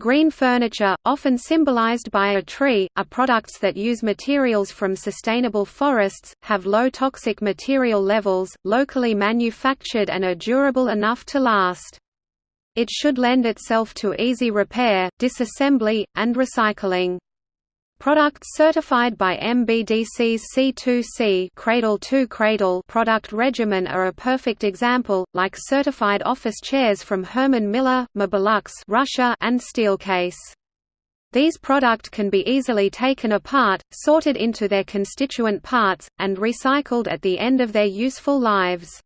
Green furniture, often symbolized by a tree, are products that use materials from sustainable forests, have low toxic material levels, locally manufactured and are durable enough to last. It should lend itself to easy repair, disassembly, and recycling. Products certified by MBDC's C2C Cradle to Cradle product regimen are a perfect example, like certified office chairs from Herman Miller, Mobilux Russia and Steelcase. These product can be easily taken apart, sorted into their constituent parts, and recycled at the end of their useful lives.